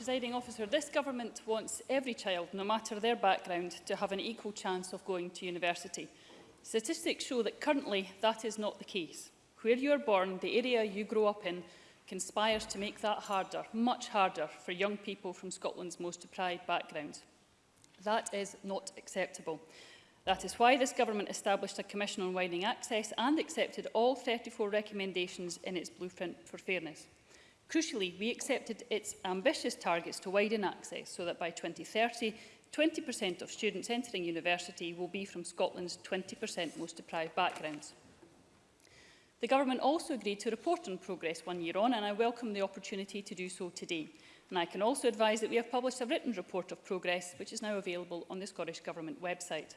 Presiding officer, this government wants every child, no matter their background, to have an equal chance of going to university. Statistics show that currently that is not the case. Where you are born, the area you grow up in, conspires to make that harder, much harder, for young people from Scotland's most deprived backgrounds. That is not acceptable. That is why this government established a commission on widening access and accepted all 34 recommendations in its blueprint for fairness. Crucially, we accepted its ambitious targets to widen access so that by 2030, 20% of students entering university will be from Scotland's 20% most deprived backgrounds. The government also agreed to report on progress one year on, and I welcome the opportunity to do so today. And I can also advise that we have published a written report of progress, which is now available on the Scottish Government website.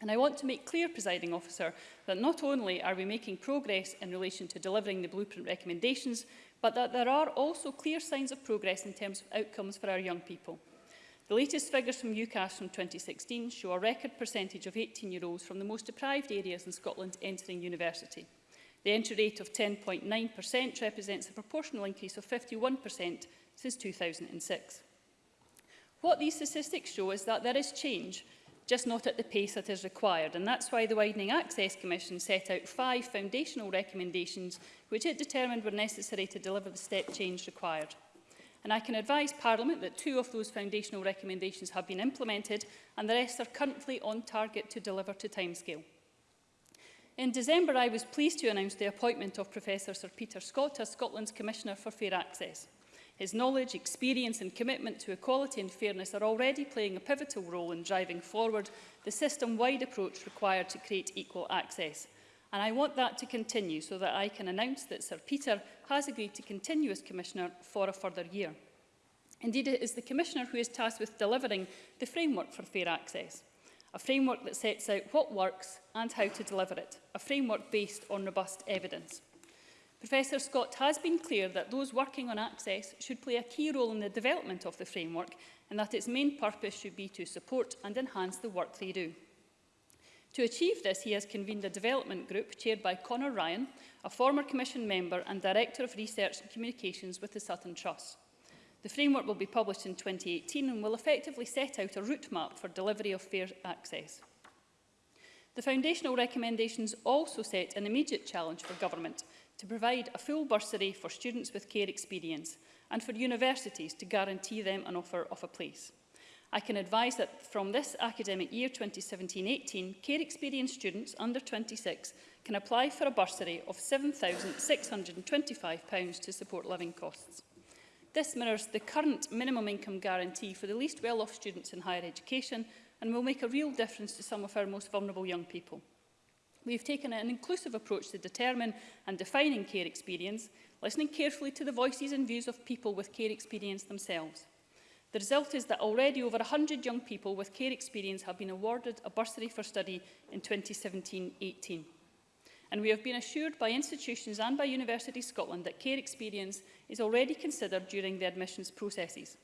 And I want to make clear, presiding officer, that not only are we making progress in relation to delivering the blueprint recommendations, but that there are also clear signs of progress in terms of outcomes for our young people. The latest figures from UCAS from 2016 show a record percentage of 18-year-olds from the most deprived areas in Scotland entering university. The entry rate of 10.9% represents a proportional increase of 51% since 2006. What these statistics show is that there is change, just not at the pace that is required, and that's why the Widening Access Commission set out five foundational recommendations which it determined were necessary to deliver the step change required. And I can advise Parliament that two of those foundational recommendations have been implemented and the rest are currently on target to deliver to timescale. In December, I was pleased to announce the appointment of Professor Sir Peter Scott as Scotland's Commissioner for Fair Access. His knowledge, experience and commitment to equality and fairness are already playing a pivotal role in driving forward the system-wide approach required to create equal access. And I want that to continue so that I can announce that Sir Peter has agreed to continue as Commissioner for a further year. Indeed, it is the Commissioner who is tasked with delivering the framework for fair access a framework that sets out what works and how to deliver it, a framework based on robust evidence. Professor Scott has been clear that those working on access should play a key role in the development of the framework and that its main purpose should be to support and enhance the work they do. To achieve this, he has convened a development group chaired by Conor Ryan, a former Commission member and Director of Research and Communications with the Sutton Trust. The framework will be published in 2018 and will effectively set out a route map for delivery of fair access. The foundational recommendations also set an immediate challenge for government to provide a full bursary for students with care experience and for universities to guarantee them an offer of a place. I can advise that from this academic year 2017-18, care experience students under 26 can apply for a bursary of £7,625 to support living costs. This mirrors the current minimum income guarantee for the least well-off students in higher education and will make a real difference to some of our most vulnerable young people. We've taken an inclusive approach to determine and defining care experience, listening carefully to the voices and views of people with care experience themselves. The result is that already over 100 young people with care experience have been awarded a bursary for study in 2017-18 and we have been assured by institutions and by University Scotland that care experience is already considered during the admissions processes.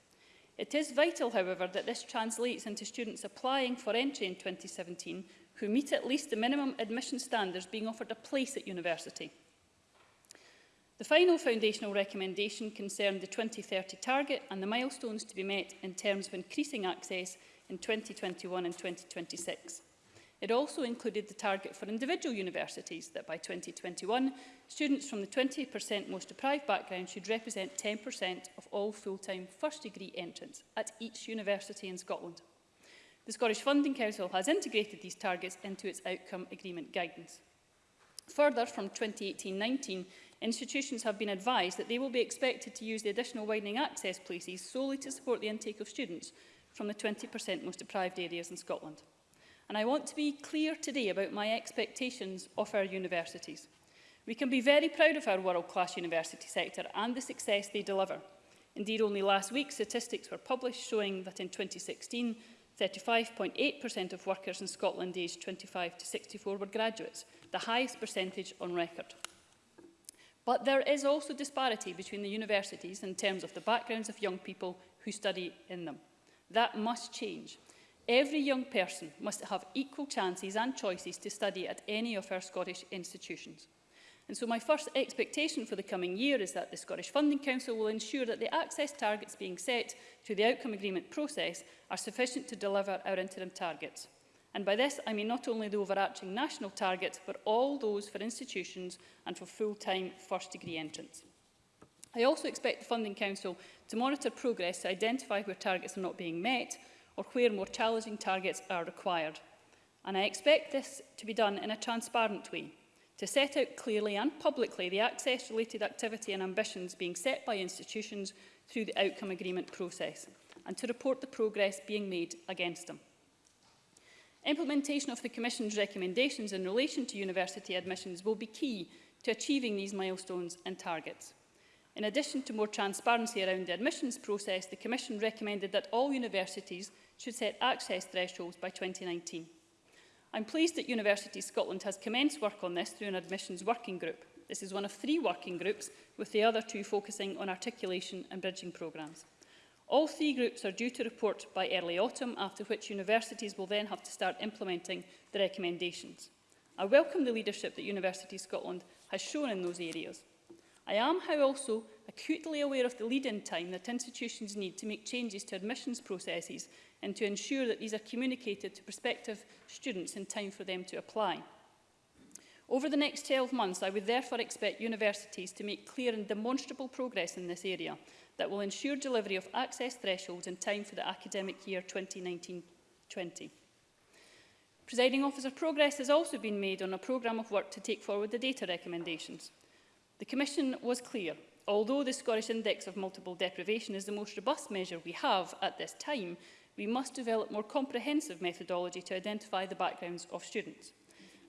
It is vital, however, that this translates into students applying for entry in 2017 who meet at least the minimum admission standards being offered a place at university. The final foundational recommendation concerned the 2030 target and the milestones to be met in terms of increasing access in 2021 and 2026. It also included the target for individual universities that by 2021, students from the 20% most deprived background should represent 10% of all full-time first degree entrants at each university in Scotland. The Scottish Funding Council has integrated these targets into its outcome agreement guidance. Further, from 2018-19, institutions have been advised that they will be expected to use the additional widening access places solely to support the intake of students from the 20% most deprived areas in Scotland and I want to be clear today about my expectations of our universities. We can be very proud of our world-class university sector and the success they deliver. Indeed, only last week, statistics were published showing that in 2016, 35.8% of workers in Scotland aged 25 to 64 were graduates, the highest percentage on record. But there is also disparity between the universities in terms of the backgrounds of young people who study in them. That must change. Every young person must have equal chances and choices to study at any of our Scottish institutions. And so my first expectation for the coming year is that the Scottish Funding Council will ensure that the access targets being set through the outcome agreement process are sufficient to deliver our interim targets. And by this, I mean not only the overarching national targets, but all those for institutions and for full-time first-degree entrants. I also expect the Funding Council to monitor progress to identify where targets are not being met, or where more challenging targets are required. And I expect this to be done in a transparent way, to set out clearly and publicly the access-related activity and ambitions being set by institutions through the outcome agreement process, and to report the progress being made against them. Implementation of the Commission's recommendations in relation to university admissions will be key to achieving these milestones and targets. In addition to more transparency around the admissions process, the Commission recommended that all universities should set access thresholds by 2019. I'm pleased that University Scotland has commenced work on this through an admissions working group. This is one of three working groups, with the other two focusing on articulation and bridging programmes. All three groups are due to report by early autumn, after which universities will then have to start implementing the recommendations. I welcome the leadership that University Scotland has shown in those areas. I am, however, also acutely aware of the lead-in time that institutions need to make changes to admissions processes and to ensure that these are communicated to prospective students in time for them to apply. Over the next 12 months, I would therefore expect universities to make clear and demonstrable progress in this area that will ensure delivery of access thresholds in time for the academic year 2019-20. Presiding officer progress has also been made on a programme of work to take forward the data recommendations. The Commission was clear. Although the Scottish Index of Multiple Deprivation is the most robust measure we have at this time, we must develop more comprehensive methodology to identify the backgrounds of students.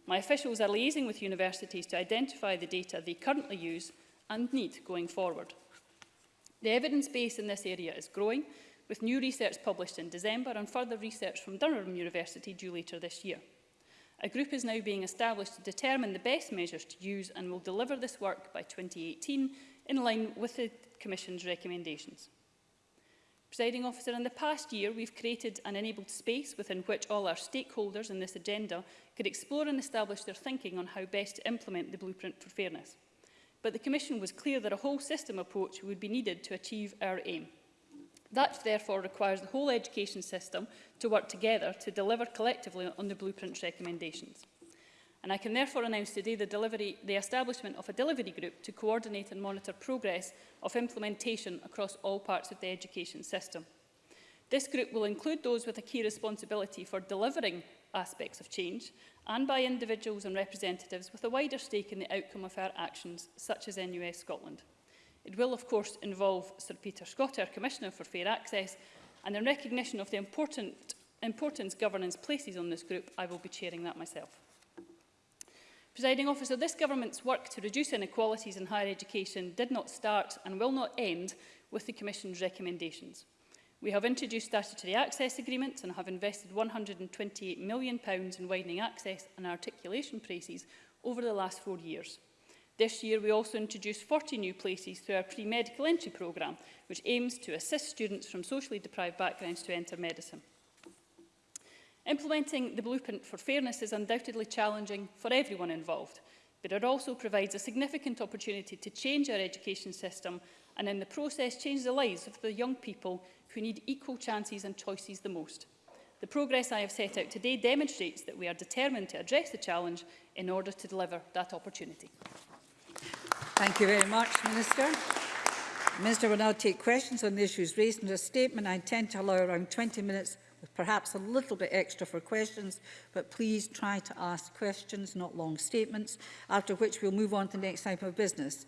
My officials are liaising with universities to identify the data they currently use and need going forward. The evidence base in this area is growing, with new research published in December and further research from Durham University due later this year. A group is now being established to determine the best measures to use and will deliver this work by 2018 in line with the Commission's recommendations. Presiding officer, in the past year we've created an enabled space within which all our stakeholders in this agenda could explore and establish their thinking on how best to implement the blueprint for fairness. But the Commission was clear that a whole system approach would be needed to achieve our aim. That therefore requires the whole education system to work together to deliver collectively on the blueprint's recommendations. And I can therefore announce today the, delivery, the establishment of a delivery group to coordinate and monitor progress of implementation across all parts of the education system. This group will include those with a key responsibility for delivering aspects of change and by individuals and representatives with a wider stake in the outcome of our actions, such as NUS Scotland. It will, of course, involve Sir Peter Scott, our Commissioner for Fair Access, and in recognition of the important, importance governance places on this group, I will be chairing that myself. Presiding officer, this government's work to reduce inequalities in higher education did not start and will not end with the Commission's recommendations. We have introduced statutory access agreements and have invested £128 million in widening access and articulation places over the last four years. This year, we also introduced 40 new places through our pre-medical entry programme, which aims to assist students from socially deprived backgrounds to enter medicine. Implementing the blueprint for fairness is undoubtedly challenging for everyone involved, but it also provides a significant opportunity to change our education system and in the process change the lives of the young people who need equal chances and choices the most. The progress I have set out today demonstrates that we are determined to address the challenge in order to deliver that opportunity. Thank you very much, Minister. Minister will now take questions on the issues raised in a statement. I intend to allow around 20 minutes with perhaps a little bit extra for questions, but please try to ask questions, not long statements, after which we'll move on to the next item of business.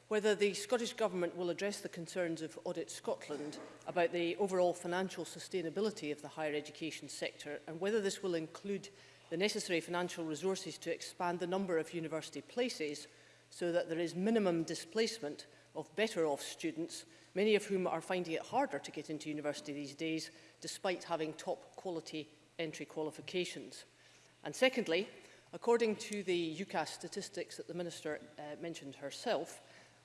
whether the Scottish Government will address the concerns of Audit Scotland about the overall financial sustainability of the higher education sector and whether this will include the necessary financial resources to expand the number of university places so that there is minimum displacement of better off students, many of whom are finding it harder to get into university these days, despite having top quality entry qualifications. And secondly, according to the UCAS statistics that the Minister uh, mentioned herself,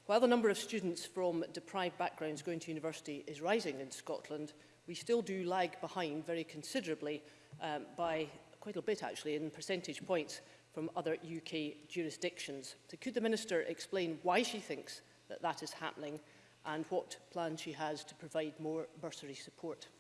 while the number of students from deprived backgrounds going to university is rising in Scotland, we still do lag behind very considerably um, by quite a bit actually in percentage points from other UK jurisdictions. So could the Minister explain why she thinks that that is happening and what plan she has to provide more bursary support.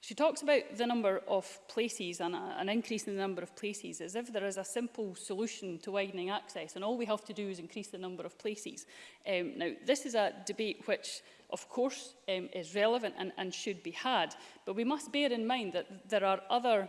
She talks about the number of places and a, uh, an increase in the number of places as if there is a simple solution to widening access and all we have to do is increase the number of places. Um, now, this is a debate which of course um, is relevant and, and should be had, but we must bear in mind that there are other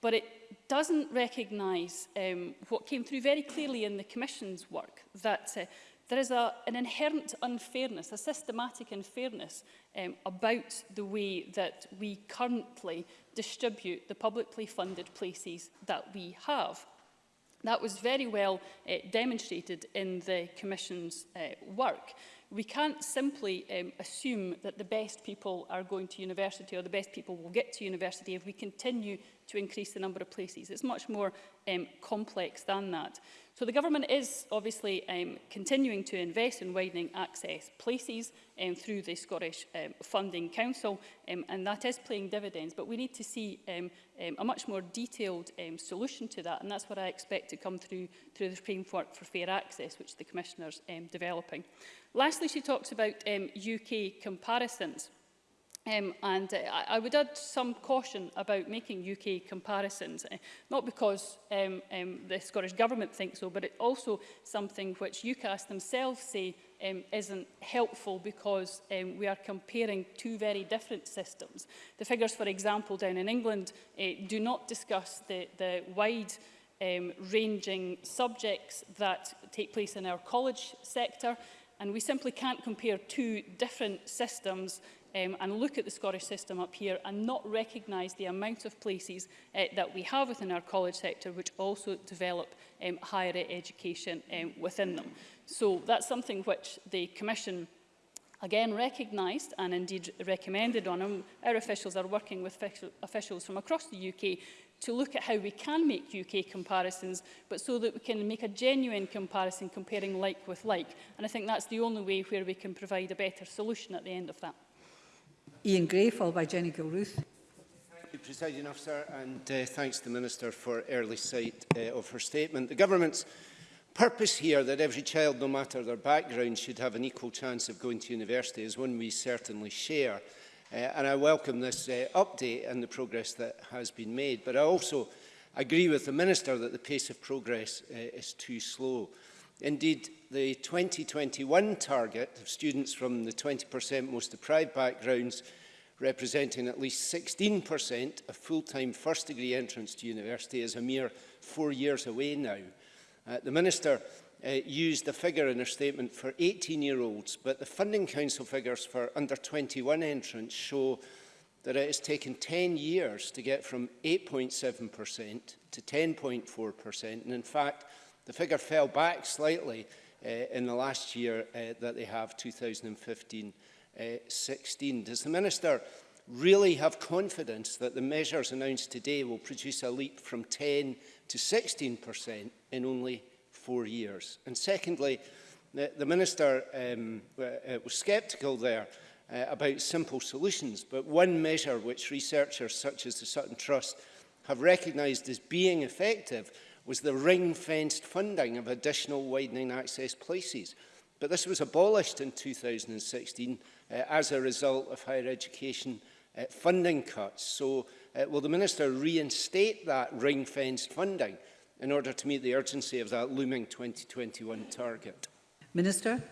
but it doesn't recognise um, what came through very clearly in the Commission's work, that uh, there is a, an inherent unfairness, a systematic unfairness um, about the way that we currently distribute the publicly funded places that we have. That was very well uh, demonstrated in the Commission's uh, work we can't simply um, assume that the best people are going to university or the best people will get to university if we continue to increase the number of places. It's much more um, complex than that. So the government is obviously um, continuing to invest in widening access places um, through the Scottish um, Funding Council, um, and that is playing dividends. But we need to see um, um, a much more detailed um, solution to that, and that's what I expect to come through through the framework for fair access, which the Commissioner's um, developing. Lastly, she talks about um, UK comparisons. Um, and uh, I would add some caution about making UK comparisons, uh, not because um, um, the Scottish Government thinks so, but it's also something which UCAS themselves say um, isn't helpful because um, we are comparing two very different systems. The figures, for example, down in England uh, do not discuss the, the wide um, ranging subjects that take place in our college sector, and we simply can't compare two different systems um, and look at the Scottish system up here and not recognise the amount of places uh, that we have within our college sector which also develop um, higher education um, within them. So that's something which the Commission again recognised and indeed recommended on Our officials are working with officials from across the UK to look at how we can make UK comparisons, but so that we can make a genuine comparison comparing like with like. And I think that's the only way where we can provide a better solution at the end of that. Ian Gray, followed by Jenny Gilruth. Presiding Officer, and uh, thanks to the Minister for early sight uh, of her statement. The Government's purpose here that every child, no matter their background, should have an equal chance of going to university is one we certainly share. Uh, and I welcome this uh, update and the progress that has been made. But I also agree with the Minister that the pace of progress uh, is too slow. Indeed, the 2021 target of students from the 20% most deprived backgrounds representing at least 16% of full-time first-degree entrance to university is a mere four years away now. Uh, the Minister uh, used the figure in her statement for 18-year-olds, but the Funding Council figures for under-21 entrants show that it has taken 10 years to get from 8.7% to 10.4%, and in fact, The figure fell back slightly uh, in the last year uh, that they have, 2015-16. Uh, Does the Minister really have confidence that the measures announced today will produce a leap from 10 to 16% in only four years? And secondly, the, the Minister um, uh, uh, was sceptical there uh, about simple solutions, but one measure which researchers such as the Sutton Trust have recognised as being effective was the ring-fenced funding of additional widening access places. But this was abolished in 2016 uh, as a result of higher education uh, funding cuts. So uh, will the Minister reinstate that ring-fenced funding in order to meet the urgency of that looming 2021 target? Minister?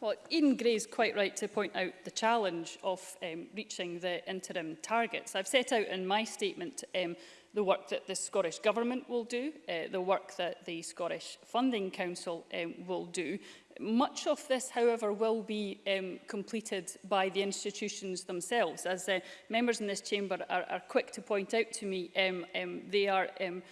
Well, Ian Gray is quite right to point out the challenge of um, reaching the interim targets. I've set out in my statement um, the work that the Scottish Government will do, uh, the work that the Scottish Funding Council um, will do. Much of this, however, will be um, completed by the institutions themselves. As uh, members in this chamber are, are quick to point out to me, um, um, they are um,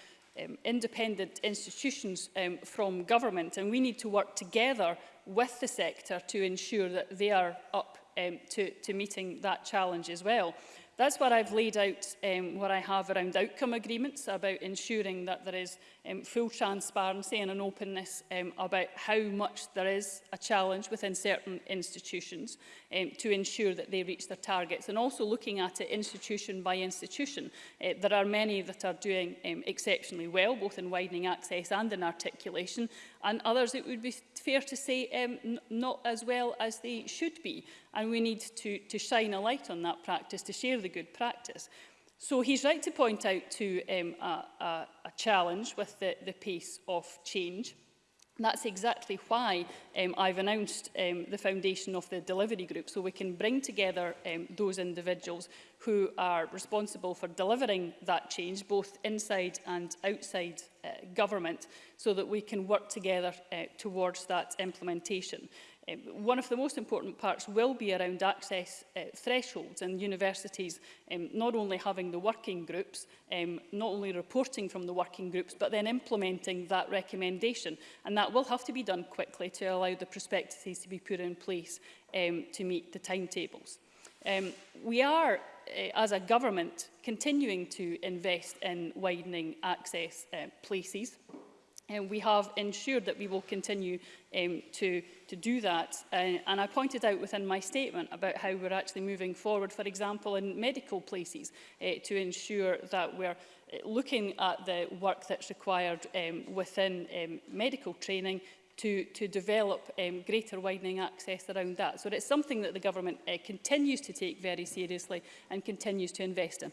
um, independent institutions um, from government and we need to work together with the sector to ensure that they are up um, to, to meeting that challenge as well. That's where I've laid out um, what I have around outcome agreements about ensuring that there is um, full transparency and an openness um, about how much there is a challenge within certain institutions um, to ensure that they reach their targets and also looking at it institution by institution. Uh, there are many that are doing um, exceptionally well both in widening access and in articulation and others it would be fair to say um, not as well as they should be. And we need to, to shine a light on that practice, to share the good practice. So he's right to point out to um, a, a, a challenge with the, the pace of change. And that's exactly why um, I've announced um, the foundation of the delivery group, so we can bring together um, those individuals who are responsible for delivering that change, both inside and outside uh, government, so that we can work together uh, towards that implementation. Um, one of the most important parts will be around access uh, thresholds and universities um, not only having the working groups, um, not only reporting from the working groups, but then implementing that recommendation. And that will have to be done quickly to allow the prospectuses to be put in place um, to meet the timetables. Um, we are, uh, as a government, continuing to invest in widening access uh, places. And we have ensured that we will continue um, to, to do that. Uh, and I pointed out within my statement about how we're actually moving forward, for example, in medical places, uh, to ensure that we're uh, looking at the work that's required um, within um, medical training to, to develop um, greater widening access around that. So it's something that the government uh, continues to take very seriously and continues to invest in.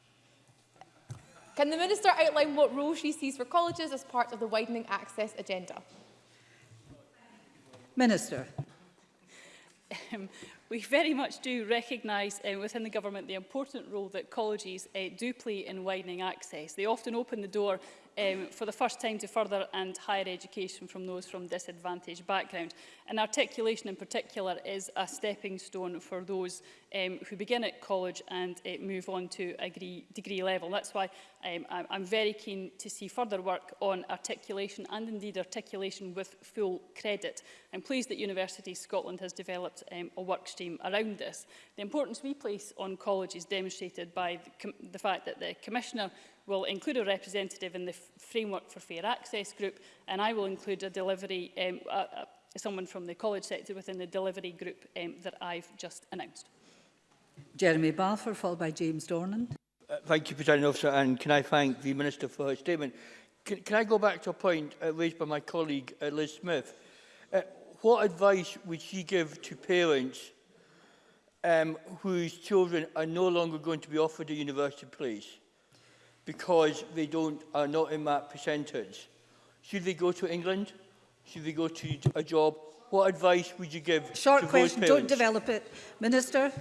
Can the Minister outline what role she sees for colleges as part of the widening access agenda? Minister. Um, we very much do recognise uh, within the government the important role that colleges uh, do play in widening access. They often open the door um, for the first time to further and higher education from those from disadvantaged backgrounds. And articulation in particular is a stepping stone for those um, who begin at college and uh, move on to a degree, degree level. That's why um, I'm very keen to see further work on articulation and indeed articulation with full credit. I'm pleased that University Scotland has developed um, a work stream around this. The importance we place on college is demonstrated by the, the fact that the Commissioner will include a representative in the Framework for Fair Access group, and I will include a delivery, um, a, a, someone from the college sector within the delivery group um, that I've just announced. Jeremy Balfour, followed by James Dornan. Uh, thank you, President Officer, and can I thank the Minister for her statement. Can, can I go back to a point uh, raised by my colleague uh, Liz Smith? Uh, what advice would she give to parents um, whose children are no longer going to be offered a university place? because they don't are not in that percentage. Should they go to England? Should they go to a job? What advice would you give Short question, don't develop it. Minister?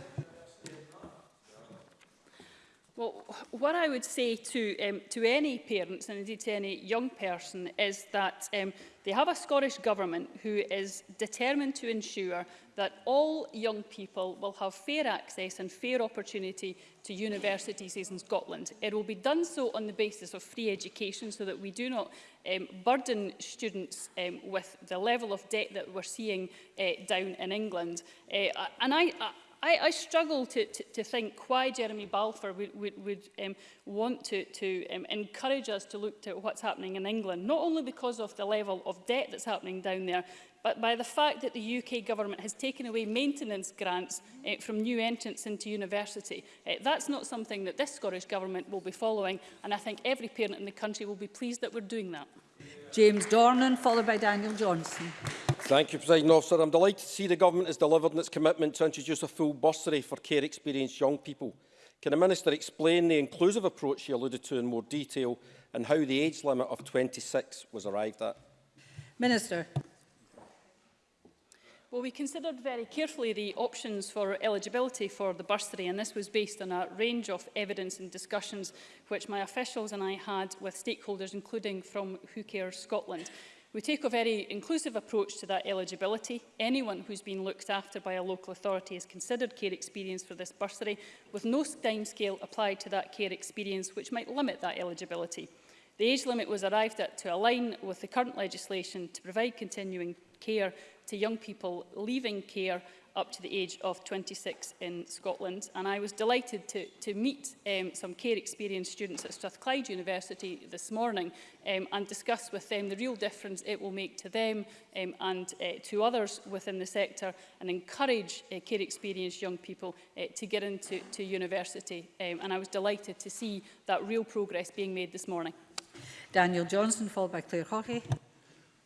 Well, what I would say to, um, to any parents and indeed to any young person is that um, they have a Scottish Government who is determined to ensure that all young people will have fair access and fair opportunity to universities in Scotland. It will be done so on the basis of free education so that we do not um, burden students um, with the level of debt that we're seeing uh, down in England. Uh, and I, I I, I struggle to, to, to think why Jeremy Balfour would, would, would um, want to, to um, encourage us to look to what's happening in England, not only because of the level of debt that's happening down there, but by the fact that the UK government has taken away maintenance grants uh, from new entrants into university. Uh, that's not something that this Scottish government will be following, and I think every parent in the country will be pleased that we're doing that. James Dornan, followed by Daniel Johnson. Thank you, President Officer. I'm delighted to see the Government has delivered on its commitment to introduce a full bursary for care-experienced young people. Can the Minister explain the inclusive approach he alluded to in more detail and how the age limit of 26 was arrived at? Minister. Well, we considered very carefully the options for eligibility for the bursary, and this was based on a range of evidence and discussions which my officials and I had with stakeholders, including from Who Cares Scotland. We take a very inclusive approach to that eligibility. Anyone who's been looked after by a local authority is considered care experience for this bursary, with no timescale applied to that care experience which might limit that eligibility. The age limit was arrived at to align with the current legislation to provide continuing care to young people leaving care up to the age of 26 in Scotland. And I was delighted to, to meet um, some care experienced students at Strathclyde University this morning um, and discuss with them the real difference it will make to them um, and uh, to others within the sector and encourage uh, care experienced young people uh, to get into to university. Um, and I was delighted to see that real progress being made this morning. Daniel Johnson, followed by Claire Hockey.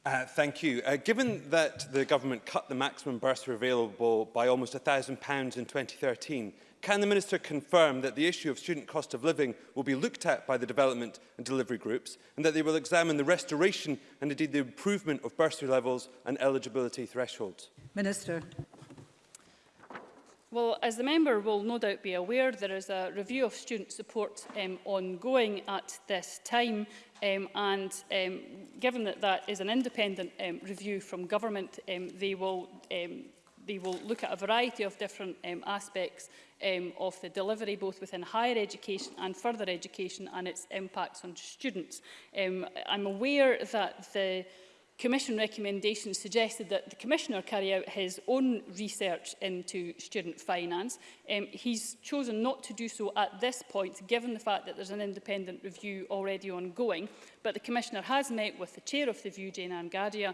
Uh, thank you. Uh, given that the government cut the maximum bursary available by almost £1,000 in 2013, can the Minister confirm that the issue of student cost of living will be looked at by the development and delivery groups and that they will examine the restoration and indeed the improvement of bursary levels and eligibility thresholds? Minister. Well, as the member will no doubt be aware, there is a review of student support um, ongoing at this time. Um, and um, given that that is an independent um, review from government, um, they will um, they will look at a variety of different um, aspects um, of the delivery, both within higher education and further education, and its impacts on students. Um, I'm aware that the Commission recommendations suggested that the Commissioner carry out his own research into student finance. Um, he's chosen not to do so at this point, given the fact that there's an independent review already ongoing, but the Commissioner has met with the Chair of the View, Jane Ann uh,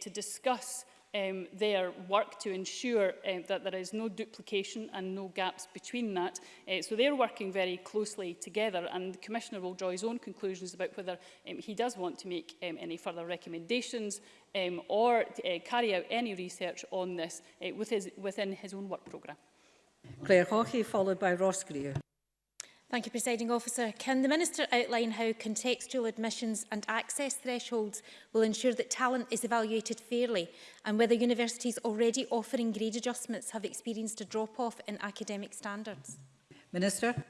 to discuss um, their work to ensure uh, that there is no duplication and no gaps between that. Uh, so they're working very closely together and the Commissioner will draw his own conclusions about whether um, he does want to make um, any further recommendations um, or uh, carry out any research on this uh, with his, within his own work programme. Claire Hawkey, followed by Ross Greer. Thank you, Presiding Officer. Can the Minister outline how contextual admissions and access thresholds will ensure that talent is evaluated fairly and whether universities already offering grade adjustments have experienced a drop-off in academic standards? Minister.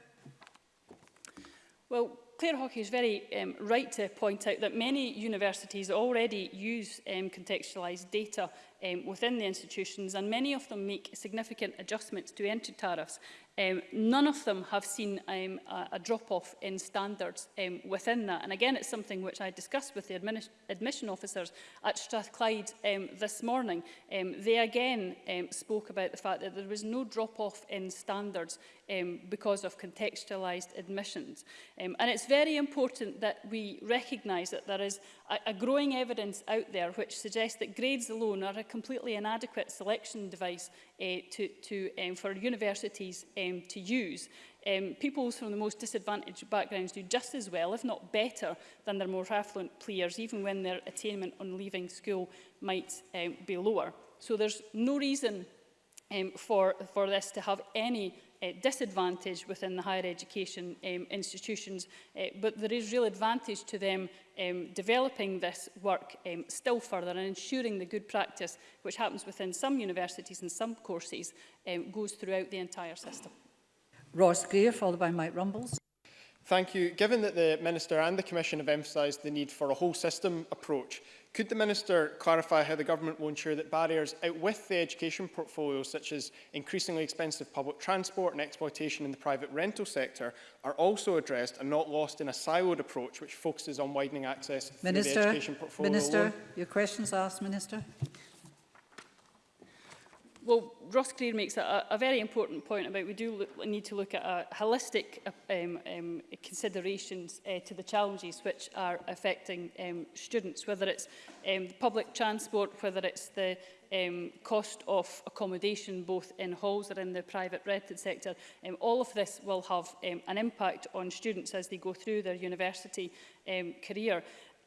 Well, Claire Hockey is very um, right to point out that many universities already use um, contextualised data um, within the institutions, and many of them make significant adjustments to entry tariffs. Um, none of them have seen um, a, a drop-off in standards um, within that. And again, it's something which I discussed with the admission officers at Strathclyde um, this morning. Um, they again um, spoke about the fact that there was no drop-off in standards um, because of contextualised admissions. Um, and it's very important that we recognise that there is a, a growing evidence out there which suggests that grades alone are a completely inadequate selection device uh, to, to, um, for universities um, to use. Um, people from the most disadvantaged backgrounds do just as well, if not better, than their more affluent peers, even when their attainment on leaving school might um, be lower. So there's no reason um, for, for this to have any uh, disadvantage within the higher education um, institutions, uh, but there is real advantage to them um, developing this work um, still further and ensuring the good practice which happens within some universities and some courses um, goes throughout the entire system. Ross Greer, followed by Mike Rumbles. Thank you. Given that the Minister and the Commission have emphasised the need for a whole system approach, could the Minister clarify how the government will ensure that barriers outwith the education portfolio, such as increasingly expensive public transport and exploitation in the private rental sector, are also addressed and not lost in a siloed approach which focuses on widening access to through the education portfolio Minister, alone? your questions asked, Minister. Well, Ross Greer makes a, a very important point about we do look, need to look at a holistic uh, um, um, considerations uh, to the challenges which are affecting um, students, whether it's um, the public transport, whether it's the um, cost of accommodation both in halls or in the private rented sector. Um, all of this will have um, an impact on students as they go through their university um, career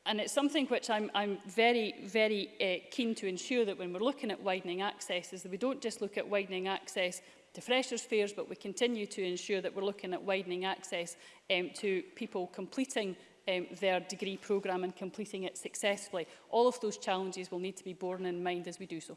and it's something which I'm, I'm very, very uh, keen to ensure that when we're looking at widening access is that we don't just look at widening access to freshers' fairs, but we continue to ensure that we're looking at widening access um, to people completing um, their degree programme and completing it successfully. All of those challenges will need to be borne in mind as we do so.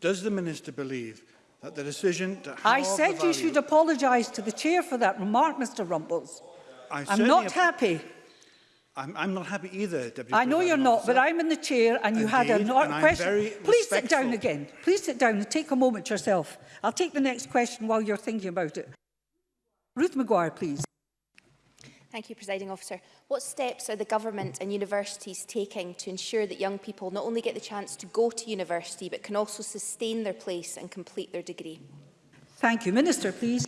Does the Minister believe that the decision to I said you should apologise to the Chair for that remark, Mr Rumbles. I I'm not happy. I'm, I'm not happy either, Deputy I know you're not, but I'm in the chair and you Indeed, had a not question. Please sit down again. Please sit down and take a moment yourself. I'll take the next question while you're thinking about it. Ruth Maguire, please. Thank you, Presiding Officer. What steps are the Government and universities taking to ensure that young people not only get the chance to go to university, but can also sustain their place and complete their degree? Thank you. Minister, please.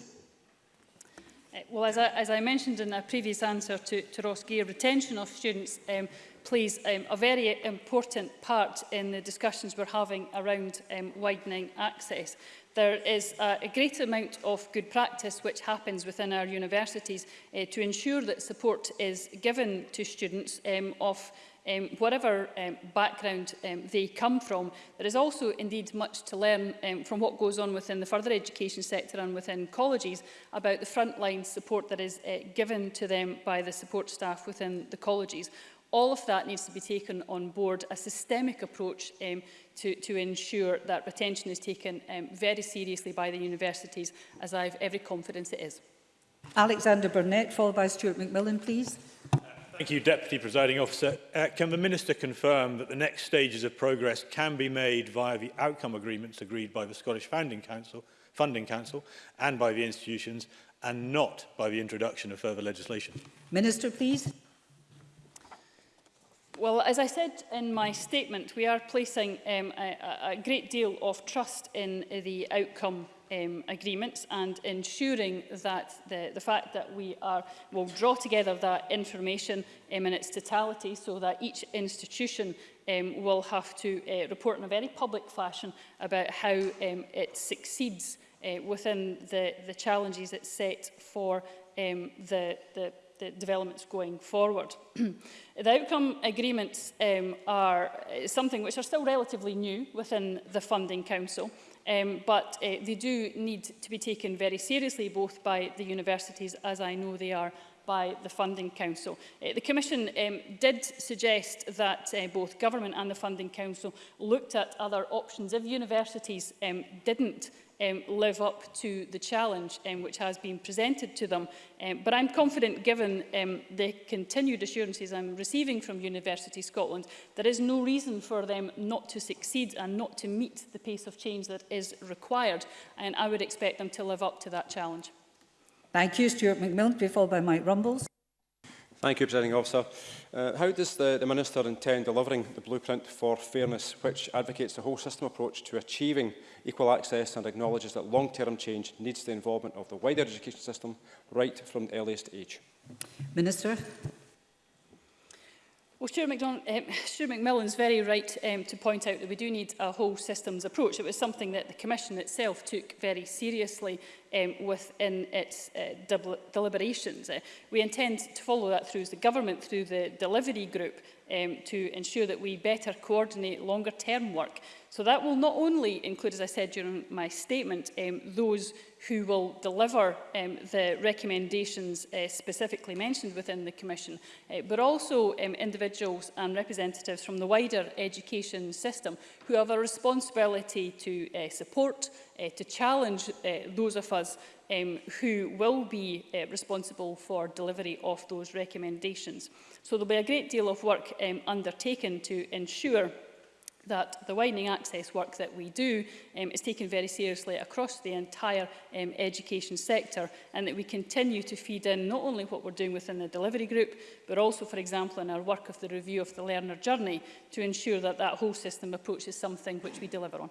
Well, as I, as I mentioned in a previous answer to, to Ross Gear, retention of students um, plays um, a very important part in the discussions we're having around um, widening access. There is a, a great amount of good practice which happens within our universities uh, to ensure that support is given to students um, of um, whatever um, background um, they come from. There is also indeed much to learn um, from what goes on within the further education sector and within colleges about the frontline support that is uh, given to them by the support staff within the colleges. All of that needs to be taken on board, a systemic approach um, to, to ensure that retention is taken um, very seriously by the universities, as I have every confidence it is. Alexander Burnett, followed by Stuart McMillan, please. Thank you, Deputy Presiding Officer. Uh, can the Minister confirm that the next stages of progress can be made via the outcome agreements agreed by the Scottish Founding Council, Funding Council and by the institutions and not by the introduction of further legislation? Minister, please. Well, as I said in my statement, we are placing um, a, a great deal of trust in the outcome um, agreements and ensuring that the, the fact that we are will draw together that information um, in its totality so that each institution um, will have to uh, report in a very public fashion about how um, it succeeds uh, within the, the challenges it set for um, the, the the developments going forward. the outcome agreements um, are uh, something which are still relatively new within the Funding Council. Um, but uh, they do need to be taken very seriously, both by the universities, as I know they are, by the Funding Council. Uh, the Commission um, did suggest that uh, both Government and the Funding Council looked at other options. If universities um, didn't um, live up to the challenge um, which has been presented to them. Um, but I'm confident, given um, the continued assurances I'm receiving from University Scotland, there is no reason for them not to succeed and not to meet the pace of change that is required. And I would expect them to live up to that challenge. Thank you, Stuart McMillan. To be followed by Mike Rumbles. Thank you, Presiding Officer. Uh, how does the, the Minister intend delivering the blueprint for fairness, which advocates the whole system approach to achieving equal access and acknowledges that long-term change needs the involvement of the wider education system right from the earliest age. Minister. Well, Stuart, McDonald, um, eh, Stuart is very right um, to point out that we do need a whole systems approach. It was something that the Commission itself took very seriously um, within its uh, deliberations. Uh, we intend to follow that through as the government, through the delivery group, um, to ensure that we better coordinate longer-term work So that will not only include, as I said during my statement, um, those who will deliver um, the recommendations uh, specifically mentioned within the Commission, uh, but also um, individuals and representatives from the wider education system who have a responsibility to uh, support, uh, to challenge uh, those of us um, who will be uh, responsible for delivery of those recommendations. So there will be a great deal of work um, undertaken to ensure that the widening access work that we do um, is taken very seriously across the entire um, education sector and that we continue to feed in not only what we're doing within the delivery group but also for example in our work of the review of the learner journey to ensure that that whole system approach is something which we deliver on.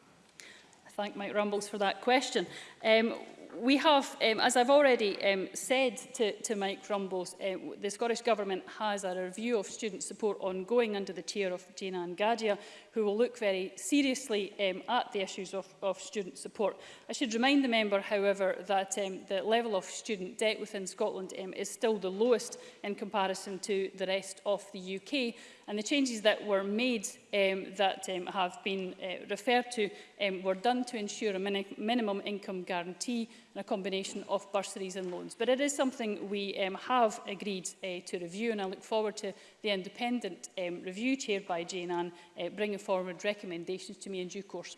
thank Mike Rumbles for that question. Um, we have, um, as I've already um, said to, to Mike Rumbles, uh, the Scottish Government has a review of student support ongoing under the chair of Jane Ann Gadia, who will look very seriously um, at the issues of, of student support. I should remind the member, however, that um, the level of student debt within Scotland um, is still the lowest in comparison to the rest of the UK, And the changes that were made um, that um, have been uh, referred to um, were done to ensure a min minimum income guarantee and a combination of bursaries and loans. But it is something we um, have agreed uh, to review and I look forward to the independent um, review chaired by Jane Ann uh, bringing forward recommendations to me in due course.